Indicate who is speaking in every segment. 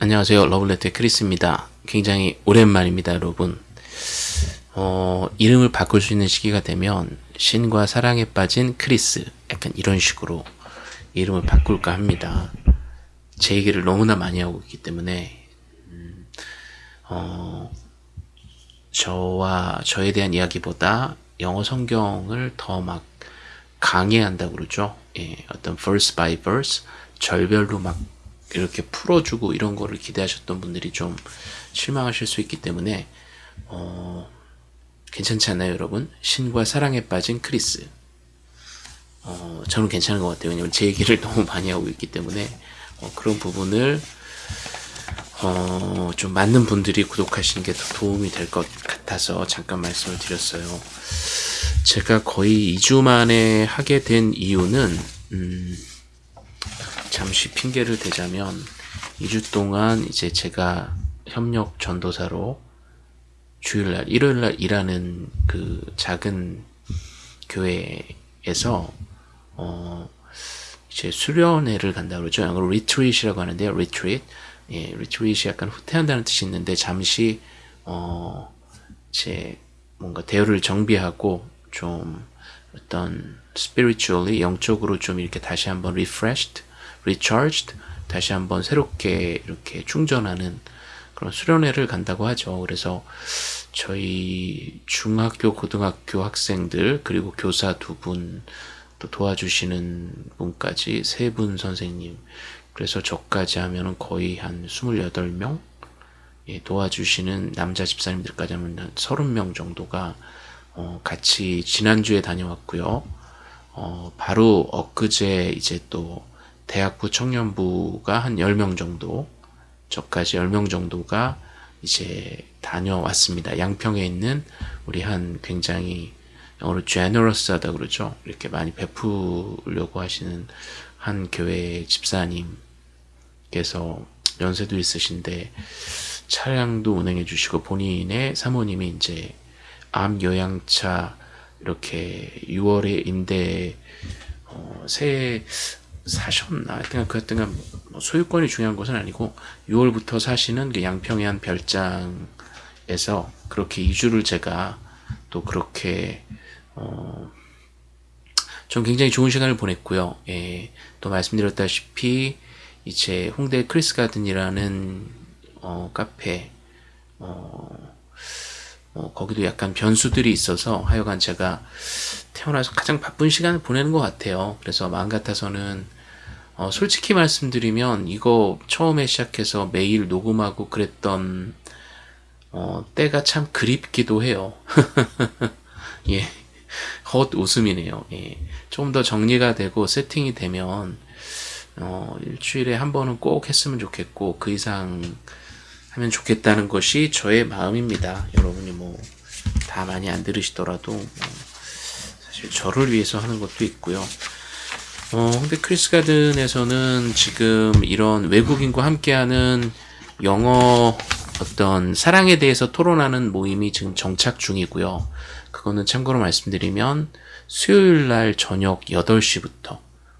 Speaker 1: 안녕하세요. 러블레터의 크리스입니다. 굉장히 오랜만입니다, 여러분. 어, 이름을 바꿀 수 있는 시기가 되면 신과 사랑에 빠진 크리스 약간 이런 식으로 이름을 바꿀까 합니다. 제 얘기를 너무나 많이 하고 있기 때문에 음, 어, 저와 저에 대한 이야기보다 영어 성경을 더 막 강의한다고 그러죠. 예, 어떤 verse by verse 절별로 막 이렇게 풀어주고 이런 거를 기대하셨던 분들이 좀 실망하실 수 있기 때문에 어, 괜찮지 않나요 여러분? 신과 사랑에 빠진 크리스. 어, 저는 괜찮은 것 같아요. 왜냐면 제 얘기를 너무 많이 하고 있기 때문에 어, 그런 부분을 어, 좀 맞는 분들이 구독하시는 게 더 도움이 될 것 같아서 잠깐 말씀을 드렸어요. 제가 거의 2주 만에 하게 된 이유는 음, 잠시 핑계를 대자면 2주 동안 이제 제가 협력 전도사로 주일날, 일요일날 일하는 그 작은 교회에서 어 이제 수련회를 간다 그러죠. 영어로 retreat이라고 하는데요. retreat. 예, retreat이 약간 후퇴한다는 뜻이 있는데 잠시 어 이제 뭔가 대열을 정비하고 좀 어떤 spiritually 영적으로 좀 이렇게 다시 한번 refreshed recharged 다시 한번 새롭게 이렇게 충전하는 그런 수련회를 간다고 하죠. 그래서 저희 중학교, 고등학교 학생들 그리고 교사 두 분 또 도와주시는 분까지 세 분 선생님 그래서 저까지 하면은 거의 한 28명 예, 도와주시는 남자 집사님들까지 하면 한 30명 정도가 어, 같이 지난주에 다녀왔고요. 어, 바로 엊그제 이제 또 대학부 청년부가 한 10명 정도 저까지 10명 정도가 이제 다녀왔습니다. 양평에 있는 우리 한 굉장히 영어로 generous하다 그러죠. 이렇게 많이 베푸려고 하시는 한 교회 집사님께서 연세도 있으신데 차량도 운행해 주시고 본인의 사모님이 이제 암 요양차 이렇게 6월에 임대 어, 새 사셨나 하여튼 그 하여튼 뭐 소유권이 중요한 것은 아니고 6월부터 사시는 그 양평의 한 별장에서 그렇게 2주를 제가 또 그렇게 어, 좀 굉장히 좋은 시간을 보냈고요. 예, 또 말씀드렸다시피 이제 홍대 크리스 가든이라는 어, 카페 어, 어, 거기도 약간 변수들이 있어서 하여간 제가 태어나서 가장 바쁜 시간을 보내는 것 같아요. 그래서 마음 같아서는 어, 솔직히 말씀드리면 이거 처음에 시작해서 매일 녹음하고 그랬던 어, 때가 참 그립기도 해요. 예, 헛 웃음이네요. 예, 좀 더 정리가 되고 세팅이 되면 어, 일주일에 한 번은 꼭 했으면 좋겠고 그 이상 하면 좋겠다는 것이 저의 마음입니다. 여러분이 뭐 다 많이 안 들으시더라도 뭐 사실 저를 위해서 하는 것도 있고요. 어, 근데 크리스 가든에서는 지금 이런 외국인과 함께하는 영어 어떤 사랑에 대해서 토론하는 모임이 지금 정착 중이고요. 그거는 참고로 말씀드리면 수요일 날 저녁 8시부터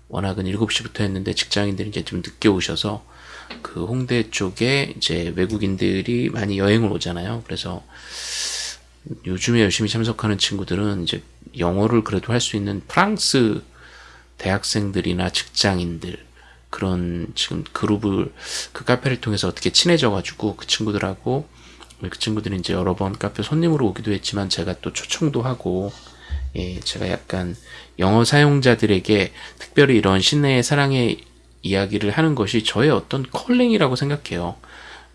Speaker 1: 워낙은 7시부터 했는데 직장인들이 이제 좀 늦게 오셔서 그 홍대 쪽에 이제 외국인들이 많이 여행을 오잖아요. 그래서 요즘에 열심히 참석하는 친구들은 이제 영어를 그래도 할 수 있는 프랑스 대학생들이나 직장인들 그런 지금 그룹을 그 카페를 통해서 어떻게 친해져 가지고 그 친구들하고 그 친구들이 이제 여러 번 카페 손님으로 오기도 했지만 제가 또 초청도 하고 예, 제가 약간 영어 사용자들에게 특별히 이런 신과의 사랑의 이야기를 하는 것이 저의 어떤 calling이라고 생각해요.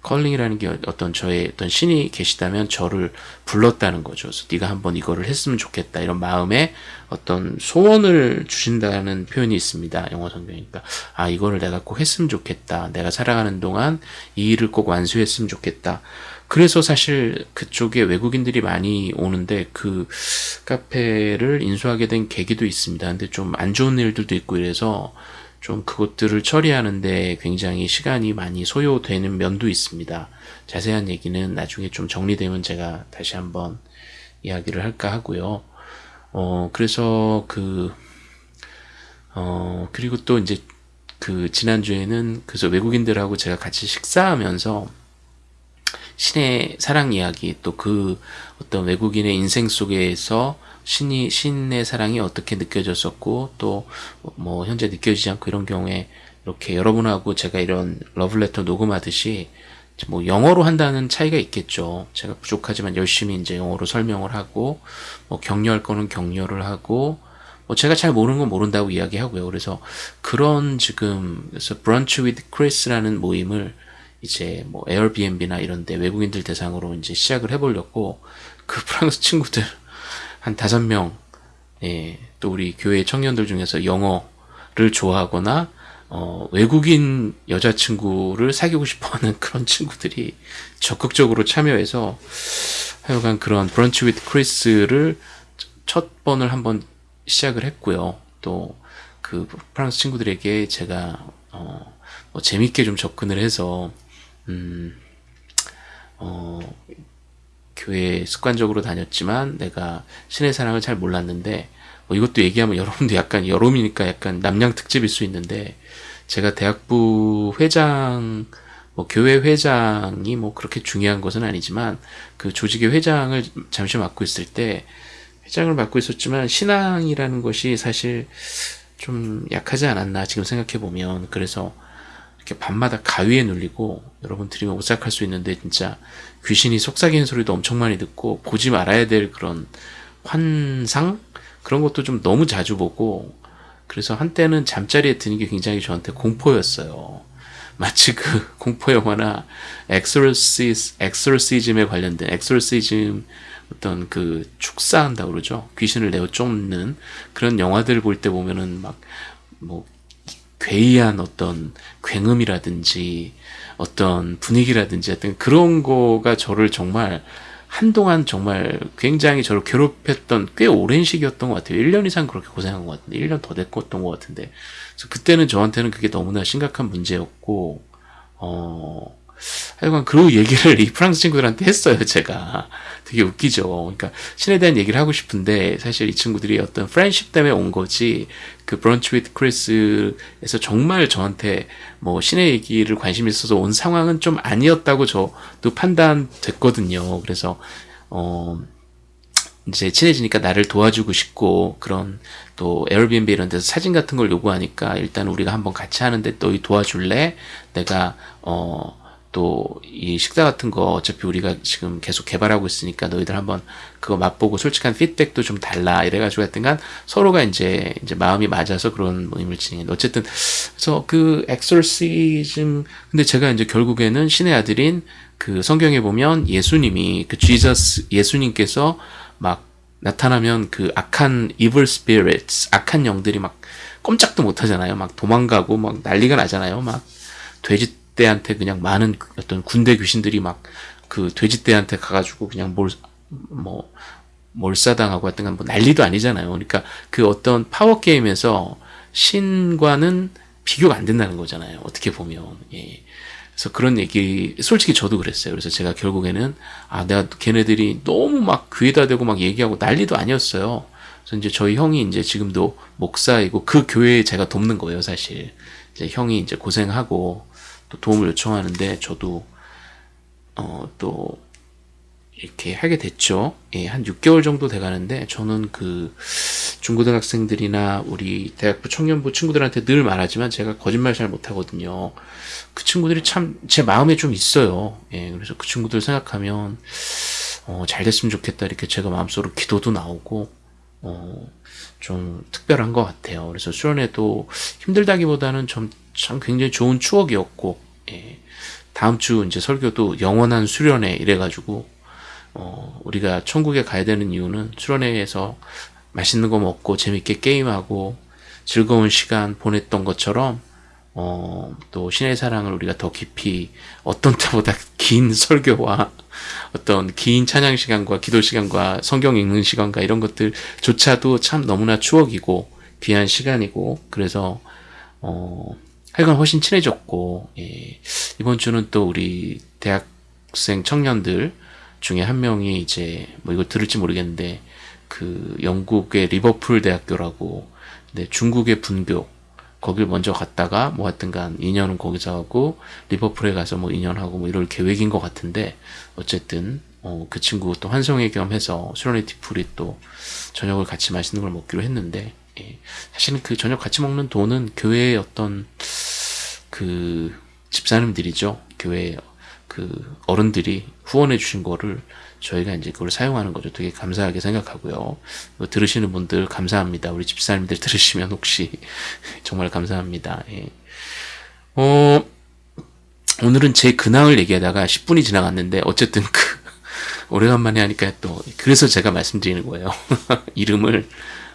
Speaker 1: calling이라는 게 어떤 저의 어떤 신이 계시다면 저를 불렀다는 거죠. 그래서 네가 한번 이거를 했으면 좋겠다 이런 마음에 어떤 소원을 주신다는 표현이 있습니다. 영어 성경이니까 아 이거를 내가 꼭 했으면 좋겠다. 내가 살아가는 동안 이 일을 꼭 완수했으면 좋겠다. 그래서 사실 그쪽에 외국인들이 많이 오는데 그 카페를 인수하게 된 계기도 있습니다. 근데 좀 안 좋은 일들도 있고 이래서 좀 그것들을 처리하는데 굉장히 시간이 많이 소요되는 면도 있습니다. 자세한 얘기는 나중에 좀 정리되면 제가 다시 한번 이야기를 할까 하고요. 어, 그래서 그, 어, 그리고 또 이제 그 지난주에는 그래서 외국인들하고 제가 같이 식사하면서 신의 사랑 이야기 또 그 어떤 외국인의 인생 속에서 신이 신의 사랑이 어떻게 느껴졌었고 또 뭐 현재 느껴지지 않고 이런 경우에 이렇게 여러분하고 제가 이런 러블레터 녹음하듯이 뭐 영어로 한다는 차이가 있겠죠. 제가 부족하지만 열심히 이제 영어로 설명을 하고 뭐 격려할 거는 격려를 하고 뭐 제가 잘 모르는 건 모른다고 이야기하고요. 그래서 그런 지금 그래서 brunch with Chris라는 모임을 이제 뭐 에어비앤비나 이런 데 외국인들 대상으로 이제 시작을 해 보려고 그 프랑스 친구들 한 다섯 명, 예, 또 우리 교회 청년들 중에서 영어를 좋아하거나 어, 외국인 여자친구를 사귀고 싶어 하는 그런 친구들이 적극적으로 참여해서 하여간 그런 브런치 위트 크리스를 첫 번을 한번 시작을 했고요. 또 그 프랑스 친구들에게 제가 어, 뭐 재밌게 좀 접근을 해서 음, 어, 교회 습관적으로 다녔지만 내가 신의 사랑을 잘 몰랐는데 뭐 이것도 얘기하면 여러분도 약간 여름이니까 약간 남양 특집일 수 있는데 제가 대학부 회장 뭐 교회 회장이 뭐 그렇게 중요한 것은 아니지만 그 조직의 회장을 잠시 맡고 있을 때 회장을 맡고 있었지만 신앙이라는 것이 사실 좀 약하지 않았나 지금 생각해 보면 그래서 이렇게 밤마다 가위에 눌리고 여러분 들이면 오싹할 수 있는데 진짜 귀신이 속삭이는 소리도 엄청 많이 듣고 보지 말아야 될 그런 환상 그런 것도 좀 너무 자주 보고 그래서 한때는 잠자리에 드는 게 굉장히 저한테 공포였어요. 마치 그 공포 영화나 엑소시스 엑소시즘에 관련된 exorcism 어떤 그 축사한다 그러죠. 귀신을 내어 쫓는 그런 영화들을 볼때 보면은 막 뭐 괴이한 어떤 굉음이라든지 어떤 분위기라든지 하여튼 그런 거가 저를 정말 한동안 정말 굉장히 저를 괴롭혔던 꽤 오랜 시기였던 것 같아요. 1년 이상 그렇게 고생한 것 같은데, 1년 더 됐던 것 같은데. 그래서 그때는 저한테는 그게 너무나 심각한 문제였고, 어, 하여간 그 얘기를 이 프랑스 친구들한테 했어요, 제가. 되게 웃기죠. 그러니까 신에 대한 얘기를 하고 싶은데 사실 이 친구들이 어떤 프렌십 때문에 온 거지 그 브런치 위트 크리스에서 정말 저한테 뭐 신의 얘기를 관심 있어서 온 상황은 좀 아니었다고 저도 판단됐거든요. 그래서 어 이제 친해지니까 나를 도와주고 싶고 그런 또 에어비앤비 이런 데서 사진 같은 걸 요구하니까 일단 우리가 한번 같이 하는데 또 도와줄래? 내가 어 또 이 식사 같은 거 어차피 우리가 지금 계속 개발하고 있으니까 너희들 한번 그거 맛보고 솔직한 피드백도 좀 달라 이래가지고 하여튼간 서로가 이제 이제 마음이 맞아서 그런 모임을 진행했는데 어쨌든 그래서 그 엑솔시즘 근데 제가 이제 결국에는 신의 아들인 그 성경에 보면 예수님이 그 지저스 예수님께서 막 나타나면 그 악한 evil spirits 악한 영들이 막 꼼짝도 못 하잖아요. 막 도망가고 막 난리가 나잖아요. 막 돼지 떼한테 그냥 많은 어떤 군대 귀신들이 막 그 돼지 떼한테 가가지고 그냥 뭘, 뭐, 몰사당하고 하여튼 뭐 난리도 아니잖아요. 그러니까 그 어떤 파워게임에서 신과는 비교가 안 된다는 거잖아요. 어떻게 보면. 예. 그래서 그런 얘기, 솔직히 저도 그랬어요. 그래서 제가 결국에는, 아, 내가 걔네들이 너무 막 귀에다 대고 막 얘기하고 난리도 아니었어요. 그래서 이제 저희 형이 이제 지금도 목사이고 그 교회에 제가 돕는 거예요, 사실. 이제 형이 이제 고생하고, 또 도움을 요청하는데 저도 어, 또 이렇게 하게 됐죠. 예, 한 6개월 정도 돼 가는데 저는 그 중고등학생들이나 우리 대학부 청년부 친구들한테 늘 말하지만 제가 거짓말 잘 못하거든요. 그 친구들이 참 제 마음에 좀 있어요. 예, 그래서 그 친구들 생각하면 어, 잘 됐으면 좋겠다 이렇게 제가 마음속으로 기도도 나오고 어, 좀 특별한 것 같아요. 그래서 수련회도 힘들다기보다는 좀 참 굉장히 좋은 추억이었고 예. 다음 주 이제 설교도 영원한 수련회 이래가지고 어, 우리가 천국에 가야 되는 이유는 수련회에서 맛있는 거 먹고 재밌게 게임하고 즐거운 시간 보냈던 것처럼 어, 또 신의 사랑을 우리가 더 깊이 어떤 때보다 긴 설교와 어떤 긴 찬양 시간과 기도 시간과 성경 읽는 시간과 이런 것들조차도 참 너무나 추억이고 귀한 시간이고 그래서 어, 하여간 훨씬 친해졌고 예. 이번 주는 또 우리 대학생 청년들 중에 한 명이 이제 뭐 이거 들을지 모르겠는데 그 영국의 리버풀 대학교라고 근데 중국의 분교 거길 먼저 갔다가 뭐 하여튼간 2년은 거기서 하고 리버풀에 가서 뭐 2년 하고 뭐 이럴 계획인 것 같은데 어쨌든 어, 그 친구 또 환송회 겸 해서 수련회티 풀이 또 저녁을 같이 맛있는 걸 먹기로 했는데 예. 사실은 그 저녁 같이 먹는 돈은 교회의 어떤 그 집사님들이죠 교회 그 어른들이 후원해 주신 거를 저희가 이제 그걸 사용하는 거죠. 되게 감사하게 생각하고요. 뭐 들으시는 분들 감사합니다. 우리 집사님들 들으시면 혹시 정말 감사합니다. 예. 어, 오늘은 제 근황을 얘기하다가 10분이 지나갔는데 어쨌든 그 오래간만에 하니까 또 그래서 제가 말씀드리는 거예요. 이름을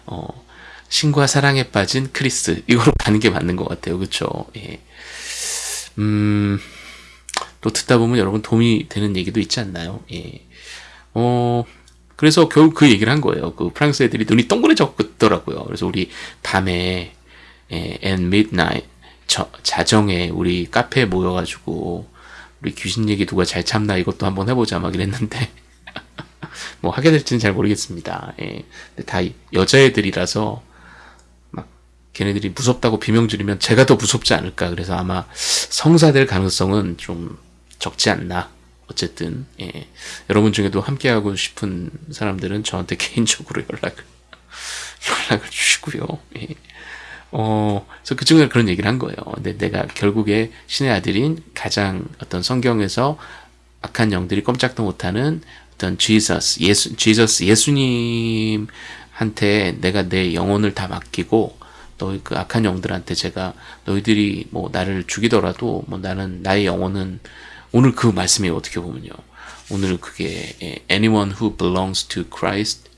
Speaker 1: 어, 신과 사랑에 빠진 크리스 이거로 가는 게 맞는 것 같아요. 그렇죠? 예. 음. 또 듣다 보면 여러분 도움이 되는 얘기도 있지 않나요? 예. 어, 그래서 결국 그 얘기를 한 거예요. 그 프랑스 애들이 눈이 동그래졌더라고요. 그래서 우리 밤에 예, and midnight 저, 자정에 우리 카페에 모여가지고 우리 귀신 얘기 누가 잘 참나 이것도 한번 해보자 막 이랬는데 뭐 하게 될지는 잘 모르겠습니다. 예. 근데 다 여자애들이라서 막 걔네들이 무섭다고 비명 지르면 제가 더 무섭지 않을까. 그래서 아마 성사될 가능성은 좀 적지 않나. 어쨌든 예. 여러분 중에도 함께하고 싶은 사람들은 저한테 개인적으로 연락을 연락을 주시고요. 예. 어, 그래서 그 친구가 그런 얘기를 한 거예요. 근데 내가 결국에 신의 아들인 가장 어떤 성경에서 악한 영들이 꼼짝도 못하는 어떤 Jesus, 예수, Jesus, 예수님한테 내가 내 영혼을 다 맡기고 너희 그 악한 영들한테 제가 너희들이 뭐 나를 죽이더라도 뭐 나는 나의 영혼은 오늘 그 말씀이 어떻게 보면요. 오늘 그게 anyone who belongs to Christ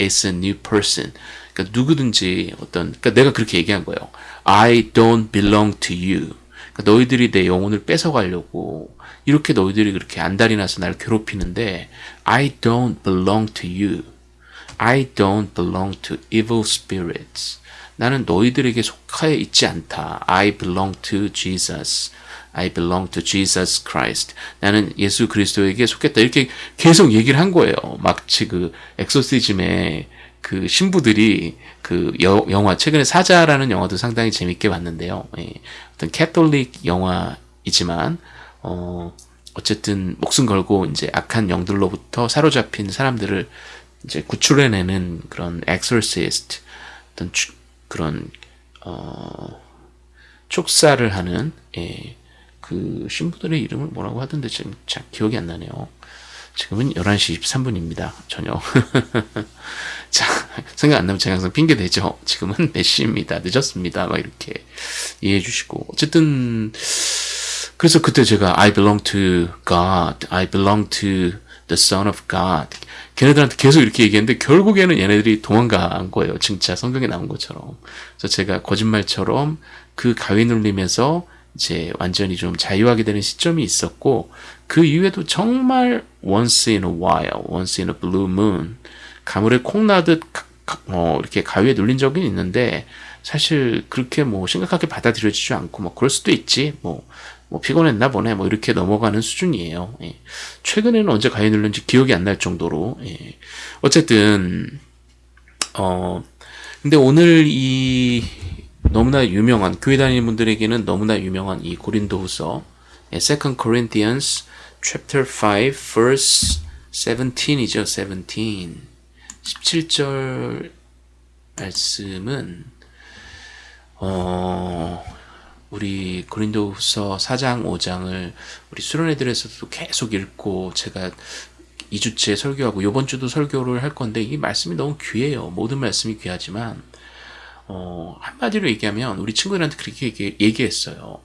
Speaker 1: is a new person. 그러니까 누구든지 어떤 그러니까 내가 그렇게 얘기한 거예요. I don't belong to you. 그러니까 너희들이 내 영혼을 뺏어가려고 이렇게 너희들이 그렇게 안달이 나서 날 괴롭히는데 I don't belong to you. I don't belong to evil spirits. 나는 너희들에게 속하여 있지 않다. I belong to Jesus. I belong to Jesus Christ. 나는 예수 그리스도에게 속했다. 이렇게 계속 얘기를 한 거예요. 마치 그 엑소시즘의 그 신부들이 그 여, 영화 최근에 사자라는 영화도 상당히 재밌게 봤는데요. 예, 어떤 캐톨릭 영화이지만 어 어쨌든 목숨 걸고 이제 악한 영들로부터 사로잡힌 사람들을 이제 구출해내는 그런 exorcist 어떤 추, 그런 어 축사를 하는 예, 그 신부들의 이름을 뭐라고 하던데 지금 잘 기억이 안 나네요. 지금은 11시 23분입니다. 저녁. 자, 생각 안 나면 제가 항상 핑계 대죠. 지금은 몇 시입니다. 늦었습니다. 막 이렇게 이해해 주시고. 어쨌든, 그래서 그때 제가 I belong to God, I belong to the Son of God. 걔네들한테 계속 이렇게 얘기했는데 결국에는 얘네들이 도망간 거예요. 진짜 성경에 나온 것처럼. 그래서 제가 거짓말처럼 그 가위 눌림에서 이제 완전히 좀 자유하게 되는 시점이 있었고 그 이후에도 정말 once in a while, once in a blue moon 가물에 콩 나듯 어, 이렇게 가위에 눌린 적이 있는데 사실 그렇게 뭐 심각하게 받아들여지지 않고 뭐 그럴 수도 있지 뭐, 뭐 피곤했나 보네 뭐 이렇게 넘어가는 수준이에요. 예. 최근에는 언제 가위에 눌렸는지 기억이 안 날 정도로 예. 어쨌든 어 근데 오늘 이 너무나 유명한 교회 다니는 분들에게는 너무나 유명한 이 고린도후서 2 Corinthians chapter 5 verse 17이죠. 17. 17절 말씀은 어 우리 고린도후서 4장 5장을 우리 수련회들에서도 계속 읽고 제가 2주째 설교하고 이번 주도 설교를 할 건데 이 말씀이 너무 귀해요. 모든 말씀이 귀하지만 어, 한마디로 얘기하면 우리 친구들한테 그렇게 얘기, 얘기했어요.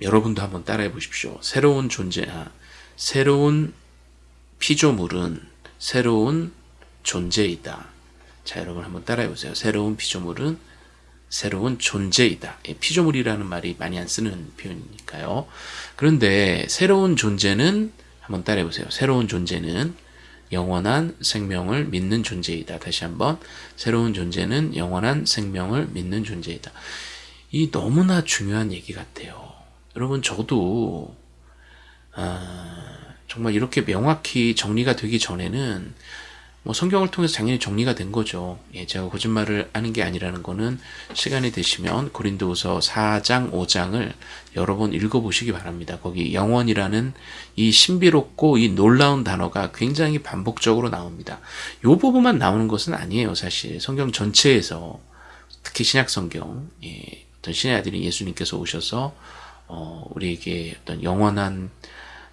Speaker 1: 여러분도 한번 따라해 보십시오. 새로운 존재, 아, 새로운 피조물은 새로운 존재이다. 자, 여러분 한번 따라해 보세요. 새로운 피조물은 새로운 존재이다. 예, 피조물이라는 말이 많이 안 쓰는 표현이니까요. 그런데 새로운 존재는 한번 따라해 보세요. 새로운 존재는 영원한 생명을 믿는 존재이다. 다시 한번 새로운 존재는 영원한 생명을 믿는 존재이다. 이 너무나 중요한 얘기 같아요. 여러분 저도 아, 정말 이렇게 명확히 정리가 되기 전에는 뭐 성경을 통해서 당연히 정리가 된 거죠. 예, 제가 거짓말을 하는 게 아니라는 거는 시간이 되시면 고린도후서 4장, 5장을 여러 번 읽어보시기 바랍니다. 거기 영원이라는 이 신비롭고 이 놀라운 단어가 굉장히 반복적으로 나옵니다. 이 부분만 나오는 것은 아니에요, 사실. 성경 전체에서 특히 신약 성경, 예, 어떤 신의 아들인 예수님께서 오셔서 어, 우리에게 어떤 영원한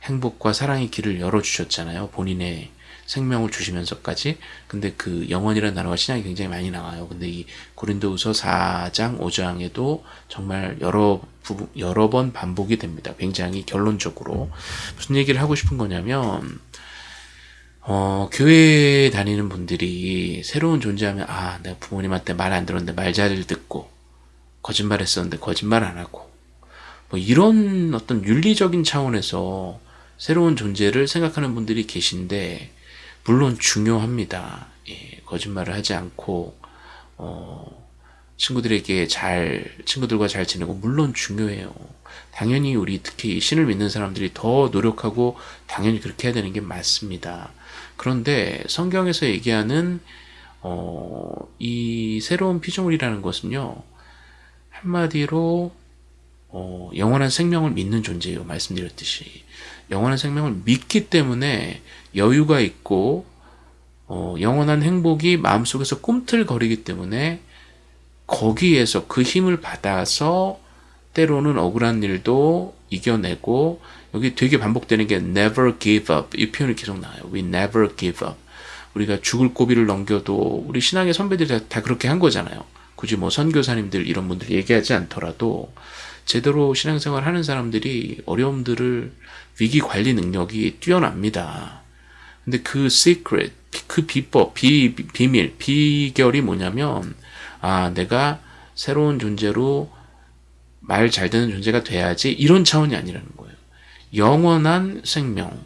Speaker 1: 행복과 사랑의 길을 열어주셨잖아요. 본인의 생명을 주시면서까지 근데 그 영원이라는 단어가 신약이 굉장히 많이 나와요. 근데 이 고린도후서 4장 5장에도 정말 여러 부, 여러 번 반복이 됩니다. 굉장히 결론적으로 무슨 얘기를 하고 싶은 거냐면 어, 교회 다니는 분들이 새로운 존재하면 아 내가 부모님한테 말 안 들었는데 말 잘 듣고 거짓말 했었는데 거짓말 안 하고 뭐 이런 어떤 윤리적인 차원에서 새로운 존재를 생각하는 분들이 계신데 물론 중요합니다. 예, 거짓말을 하지 않고 어, 친구들에게 잘 친구들과 잘 지내고 물론 중요해요. 당연히 우리 특히 신을 믿는 사람들이 더 노력하고 당연히 그렇게 해야 되는 게 맞습니다. 그런데 성경에서 얘기하는 어, 이 새로운 피조물이라는 것은요 한마디로 어, 영원한 생명을 믿는 존재예요. 말씀드렸듯이 영원한 생명을 믿기 때문에 여유가 있고 어, 영원한 행복이 마음속에서 꿈틀거리기 때문에 거기에서 그 힘을 받아서 때로는 억울한 일도 이겨내고 여기 되게 반복되는 게 never give up 이 표현이 계속 나와요. We never give up. 우리가 죽을 고비를 넘겨도 우리 신앙의 선배들이 다, 다 그렇게 한 거잖아요. 굳이 뭐 선교사님들 이런 분들이 얘기하지 않더라도 제대로 신앙생활 하는 사람들이 어려움들을 위기 관리 능력이 뛰어납니다. 근데 그 secret, 그 비법, 비, 비밀, 비결이 뭐냐면, 아, 내가 새로운 존재로 말잘 듣는 존재가 돼야지, 이런 차원이 아니라는 거예요. 영원한 생명,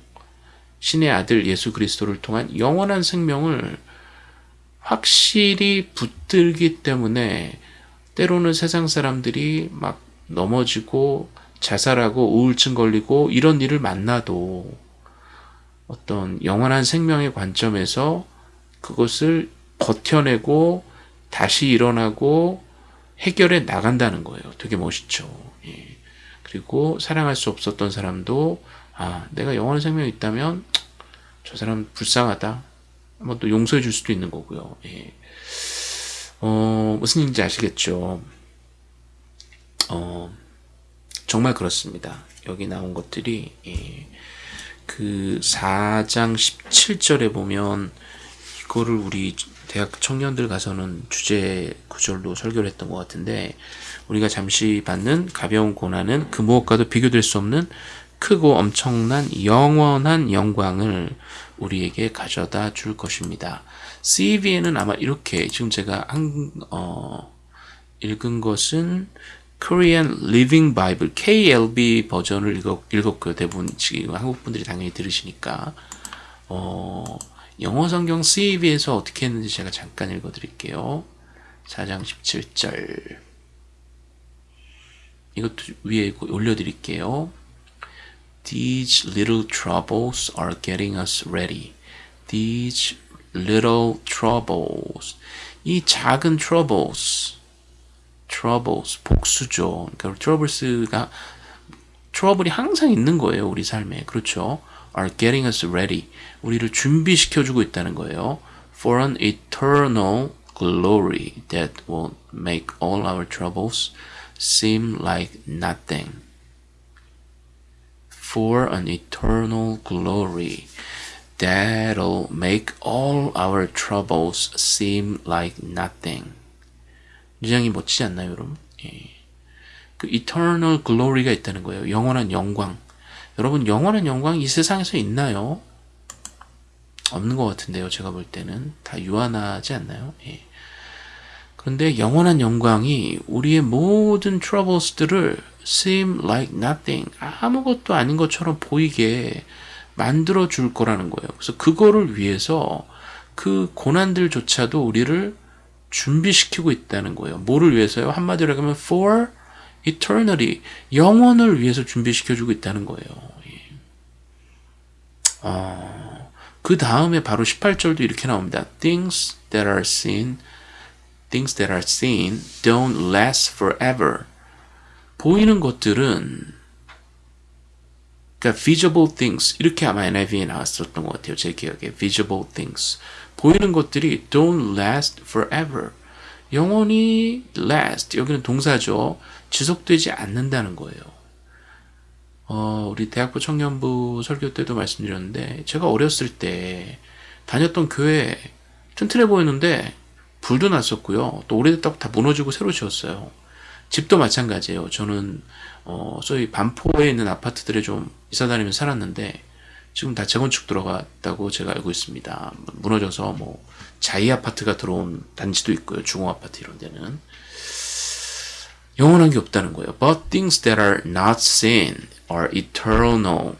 Speaker 1: 신의 아들 예수 그리스도를 통한 영원한 생명을 확실히 붙들기 때문에 때로는 세상 사람들이 막 넘어지고 자살하고 우울증 걸리고 이런 일을 만나도 어떤 영원한 생명의 관점에서 그것을 버텨내고 다시 일어나고 해결해 나간다는 거예요. 되게 멋있죠. 예. 그리고 사랑할 수 없었던 사람도 아 내가 영원한 생명이 있다면 저 사람 불쌍하다. 한번 또 용서해 줄 수도 있는 거고요. 예. 어, 무슨 얘기인지 아시겠죠? 어, 정말 그렇습니다. 여기 나온 것들이 예, 그 4장 17절에 보면 이거를 우리 대학 청년들 가서는 주제 구절로 설교를 했던 것 같은데 우리가 잠시 받는 가벼운 고난은 그 무엇과도 비교될 수 없는 크고 엄청난 영원한 영광을 우리에게 가져다 줄 것입니다. CV에는 아마 이렇게 지금 제가 한, 어, 읽은 것은 Korean Living Bible KLB 버전을 읽었, 읽었 고요. 대부분 지금 한국 분들이 당연히 들으시니까 어, 영어 성경 CEB에서 어떻게 했는지 제가 잠깐 읽어드릴게요. 4장 17절 이것도 위에 올려드릴게요. These little troubles are getting us ready. These little troubles. 이 작은 troubles. Troubles 복수죠. 그러니까 troubles가 트러블이 항상 있는 거예요. 우리 삶에. 그렇죠. are getting us ready. 우리를 준비시켜 주고 있다는 거예요. for an eternal glory that will make all our troubles seem like nothing. for an eternal glory that'll make all our troubles seem like nothing. 굉장히 멋지지 않나요, 여러분? 예. 그 eternal glory가 있다는 거예요. 영원한 영광. 여러분, 영원한 영광 이 세상에서 있나요? 없는 것 같은데요, 제가 볼 때는. 다 유한하지 않나요? 예. 그런데 영원한 영광이 우리의 모든 troubles들을 seem like nothing, 아무것도 아닌 것처럼 보이게 만들어 줄 거라는 거예요. 그래서 그거를 위해서 그 고난들조차도 우리를 준비시키고 있다는 거예요. 뭐를 위해서요? 한마디로 하면 for eternity, 영원을 위해서 준비시켜주고 있다는 거예요. 어, 그 다음에 바로 18절도 이렇게 나옵니다. Things that are seen, things that are seen don't last forever. 보이는 것들은 그러니까 visible things 이렇게 아마 NIV에 나왔었던 것 같아요. 제 기억에 visible things 보이는 것들이 don't last forever. 영원히 last 여기는 동사죠. 지속되지 않는다는 거예요. 어, 우리 대학부 청년부 설교 때도 말씀드렸는데 제가 어렸을 때 다녔던 교회 튼튼해 보였는데 불도 났었고요. 또 오래됐다고 다 무너지고 새로 지었어요. 집도 마찬가지예요. 저는 어, 소위 반포에 있는 아파트들에 좀 이사 다니면서 살았는데 지금 다 재건축 들어갔다고 제가 알고 있습니다. 무너져서 뭐 자이 아파트가 들어온 단지도 있고요. 중호 아파트 이런 데는 영원한 게 없다는 거예요. But things that are not seen are eternal.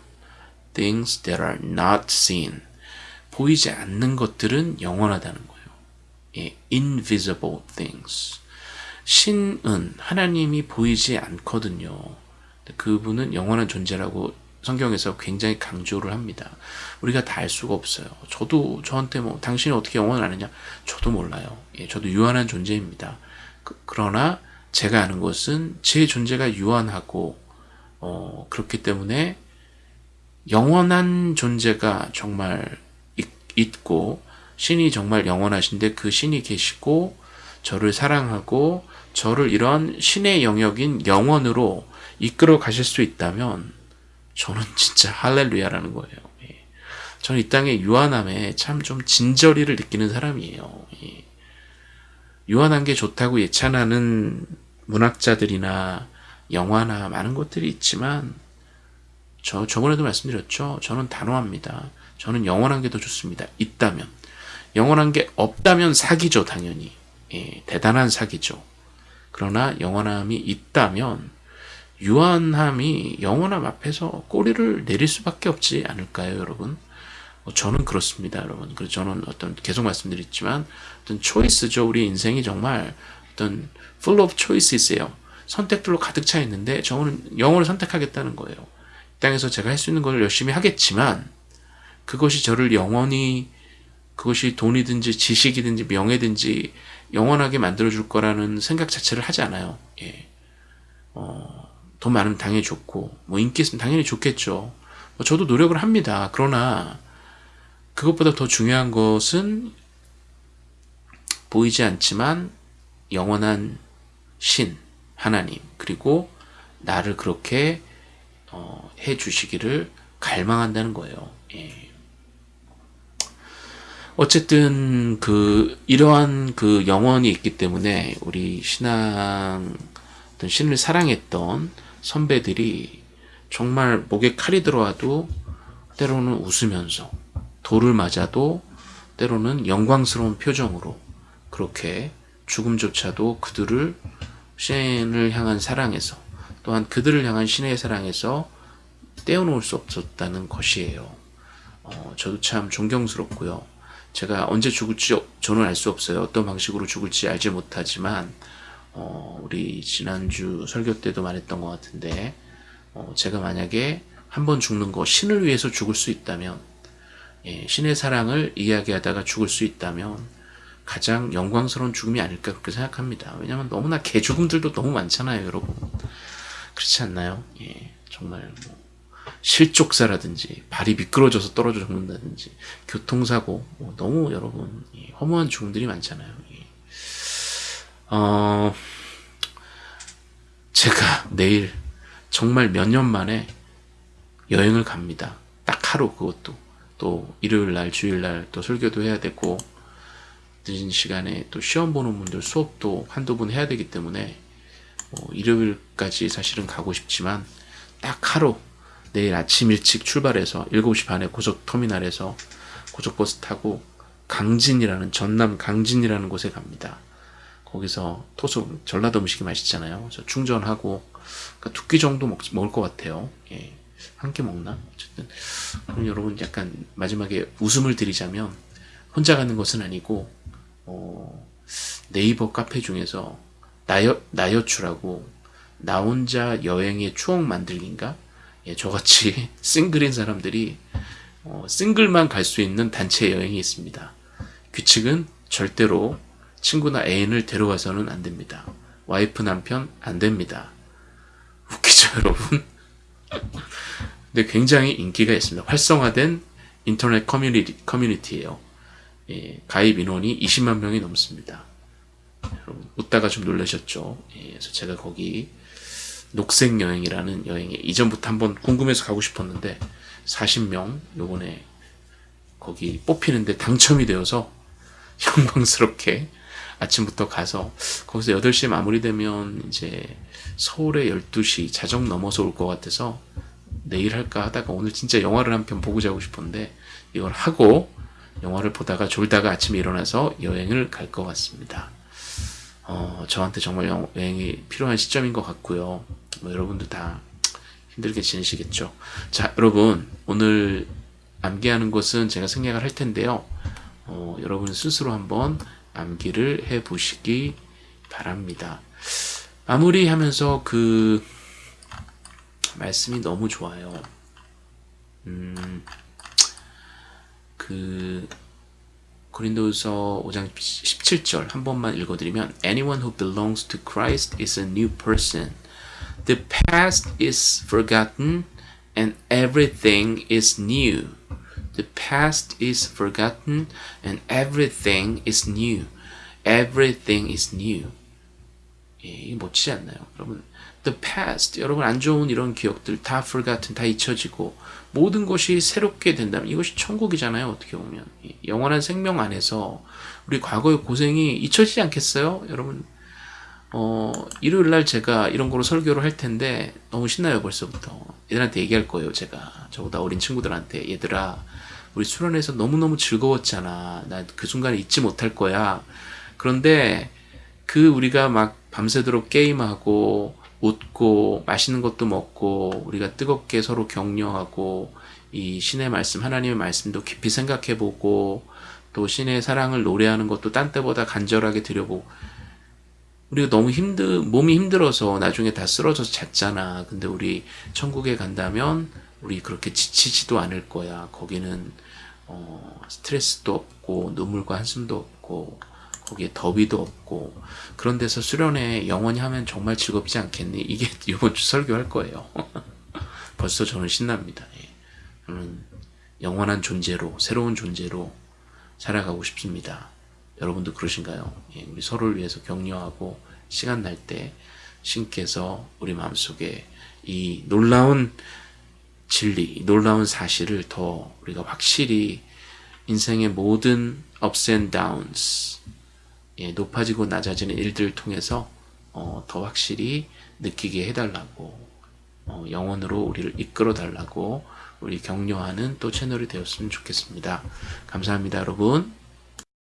Speaker 1: Things that are not seen. 보이지 않는 것들은 영원하다는 거예요. 예, invisible things. 신은 하나님이 보이지 않거든요. 그분은 영원한 존재라고 성경에서 굉장히 강조를 합니다. 우리가 다 알 수가 없어요. 저도 저한테 뭐 당신이 어떻게 영원하느냐? 저도 몰라요. 예, 저도 유한한 존재입니다. 그, 러나 제가 아는 것은 제 존재가 유한하고 어, 그렇기 때문에 영원한 존재가 정말 있, 있고 신이 정말 영원하신데 그 신이 계시고 저를 사랑하고 저를 이런 신의 영역인 영원으로 이끌어 가실 수 있다면 저는 진짜 할렐루야라는 거예요. 예. 저는 이 땅의 유한함에 참 좀 진저리를 느끼는 사람이에요. 예. 유한한 게 좋다고 예찬하는 문학자들이나 영화나 많은 것들이 있지만 저 저번에도 말씀드렸죠. 저는 단호합니다. 저는 영원한 게 더 좋습니다. 있다면 영원한 게 없다면 사기죠, 당연히. 예, 대단한 사기죠. 그러나 영원함이 있다면 유한함이 영원함 앞에서 꼬리를 내릴 수밖에 없지 않을까요, 여러분? 어, 저는 그렇습니다, 여러분. 그래서 저는 어떤 계속 말씀드렸지만 어떤 초이스죠. 우리 인생이 정말 어떤 full of choices예요. 선택들로 가득 차 있는데 저는 영혼을 선택하겠다는 거예요. 이 땅에서 제가 할 수 있는 걸 열심히 하겠지만 그것이 저를 영원히 그것이 돈이든지 지식이든지 명예든지 영원하게 만들어줄 거라는 생각 자체를 하지 않아요. 예. 어, 돈 많으면 당연히 좋고, 뭐 인기 있으면 당연히 좋겠죠. 뭐 저도 노력을 합니다. 그러나 그것보다 더 중요한 것은 보이지 않지만 영원한 신, 하나님, 그리고 나를 그렇게 어, 해 주시기를 갈망한다는 거예요. 예. 어쨌든 그 이러한 그 영혼이 있기 때문에 우리 신앙 신을 사랑했던 선배들이 정말 목에 칼이 들어와도 때로는 웃으면서 돌을 맞아도 때로는 영광스러운 표정으로 그렇게 죽음조차도 그들을 신을 향한 사랑에서 또한 그들을 향한 신의 사랑에서 떼어놓을 수 없었다는 것이에요. 어, 저도 참 존경스럽고요. 제가 언제 죽을지 저는 알 수 없어요. 어떤 방식으로 죽을지 알지 못하지만 어, 우리 지난주 설교 때도 말했던 것 같은데 어, 제가 만약에 한 번 죽는 거 신을 위해서 죽을 수 있다면 예, 신의 사랑을 이야기하다가 죽을 수 있다면 가장 영광스러운 죽음이 아닐까 그렇게 생각합니다. 왜냐하면 너무나 개죽음들도 너무 많잖아요, 여러분. 그렇지 않나요? 예, 정말 뭐 실족사라든지 발이 미끄러져서 떨어져 죽는다든지 교통사고 뭐 너무 여러분 허무한 죽음들이 많잖아요. 어, 제가 내일 정말 몇 년 만에 여행을 갑니다. 딱 하루 그것도 또 일요일 날 주일 날 또 설교도 해야 되고 늦은 시간에 또 시험 보는 분들 수업도 한두 번 해야 되기 때문에 뭐 일요일까지 사실은 가고 싶지만 딱 하루 내일 아침 일찍 출발해서 7시 반에 고속터미널에서 고속버스 타고 강진이라는 전남 강진이라는 곳에 갑니다. 거기서 토속 전라도 음식이 맛있잖아요. 그래서 충전하고 그러니까 두끼 정도 먹, 먹을 것 같아요. 예. 한 끼 먹나? 어쨌든 그럼 여러분 약간 마지막에 웃음을 드리자면 혼자 가는 것은 아니고 어, 네이버 카페 중에서 나여 나여추라고 나 혼자 여행의 추억 만들기인가 예, 저같이 싱글인 사람들이 어, 싱글만 갈 수 있는 단체 여행이 있습니다. 규칙은 절대로 친구나 애인을 데려가서는 안 됩니다. 와이프 남편 안 됩니다. 웃기죠 여러분? 근데 굉장히 인기가 있습니다. 활성화된 인터넷 커뮤니티, 커뮤니티예요. 예, 가입 인원이 20만 명이 넘습니다. 여러분 웃다가 좀 놀라셨죠? 예, 그래서 제가 거기 녹색 여행이라는 여행에 이전부터 한번 궁금해서 가고 싶었는데 40명 요번에 거기 뽑히는데 당첨이 되어서 영광스럽게 아침부터 가서 거기서 8시에 마무리되면 이제 서울에 12시 자정 넘어서 올 것 같아서 내일 할까 하다가 오늘 진짜 영화를 한 편 보고 자고 싶었는데 이걸 하고 영화를 보다가 졸다가 아침에 일어나서 여행을 갈 것 같습니다. 어, 저한테 정말 여행이 필요한 시점인 것 같고요. 뭐 여러분도 다 힘들게 지내시겠죠. 자, 여러분 오늘 암기하는 것은 제가 생략을 할 텐데요. 어, 여러분 스스로 한번 암기를 해 보시기 바랍니다. 마무리하면서 그 말씀이 너무 좋아요. 음, 그 고린도서 5장 17절 한 번만 읽어드리면 Anyone who belongs to Christ is a new person. The past is forgotten and everything is new. The past is forgotten and everything is new. Everything is new. 예, 이게 멋지지 않나요? 여러분, the past, 여러분 안 좋은 이런 기억들 다 forgotten, 다 잊혀지고 모든 것이 새롭게 된다면 이것이 천국이잖아요. 어떻게 보면 영원한 생명 안에서 우리 과거의 고생이 잊혀지지 않겠어요? 여러분, 어, 일요일 날 제가 이런 거로 설교를 할 텐데 너무 신나요 벌써부터. 얘들한테 얘기할 거예요 제가. 저보다 어린 친구들한테 얘들아 우리 수련회에서 너무너무 즐거웠잖아. 나 그 순간을 잊지 못할 거야. 그런데 그 우리가 막 밤새도록 게임하고 웃고 맛있는 것도 먹고 우리가 뜨겁게 서로 격려하고 이 신의 말씀 하나님의 말씀도 깊이 생각해 보고 또 신의 사랑을 노래하는 것도 딴 때보다 간절하게 드려보고 우리가 너무 힘들 몸이 힘들어서 나중에 다 쓰러져서 잤잖아 근데 우리 천국에 간다면 우리 그렇게 지치지도 않을 거야 거기는 어, 스트레스도 없고 눈물과 한숨도 없고 거기에 더위도 없고 그런 데서 수련회 영원히 하면 정말 즐겁지 않겠니? 이게 이번 주 설교할 거예요. 벌써 저는 신납니다. 예. 저는 영원한 존재로 새로운 존재로 살아가고 싶습니다. 여러분도 그러신가요? 예, 우리 서로를 위해서 격려하고 시간 날 때 신께서 우리 마음속에 이 놀라운 진리, 놀라운 사실을 더 우리가 확실히 인생의 모든 ups and downs 예, 높아지고 낮아지는 일들을 통해서 어, 더 확실히 느끼게 해달라고 어, 영원으로 우리를 이끌어 달라고 우리 격려하는 또 채널이 되었으면 좋겠습니다. 감사합니다 여러분.